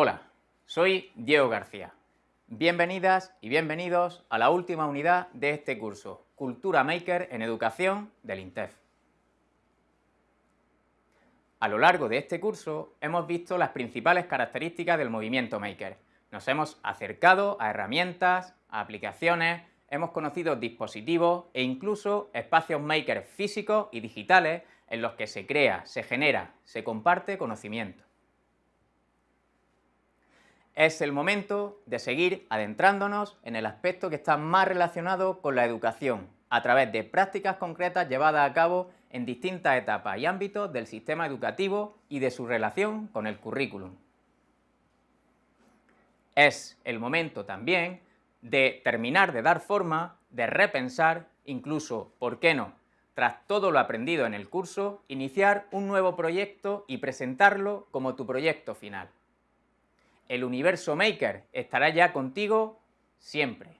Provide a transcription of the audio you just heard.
Hola, soy Diego García. Bienvenidas y bienvenidos a la última unidad de este curso, Cultura Maker en Educación del INTEF. A lo largo de este curso hemos visto las principales características del movimiento Maker. Nos hemos acercado a herramientas, a aplicaciones, hemos conocido dispositivos e incluso espacios Maker físicos y digitales en los que se crea, se genera, se comparte conocimiento es el momento de seguir adentrándonos en el aspecto que está más relacionado con la educación, a través de prácticas concretas llevadas a cabo en distintas etapas y ámbitos del sistema educativo y de su relación con el currículum. Es el momento también de terminar de dar forma, de repensar, incluso, ¿por qué no?, tras todo lo aprendido en el curso, iniciar un nuevo proyecto y presentarlo como tu proyecto final el universo Maker estará ya contigo siempre.